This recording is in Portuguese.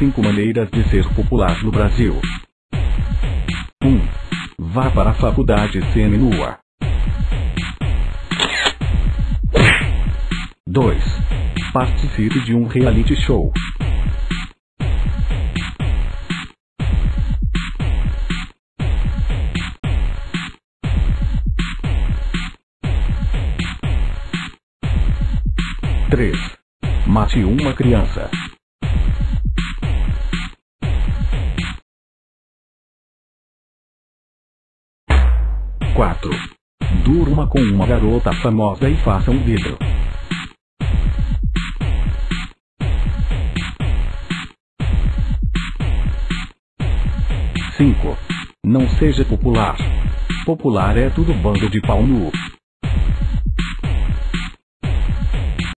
5 maneiras de ser popular no Brasil. 1. Vá para a faculdade semi-nua. 2. Participe de um reality show. 3. Mate uma criança. 4. Durma com uma garota famosa e faça um vídeo. 5. Não seja popular. Popular é tudo bando de pau nu.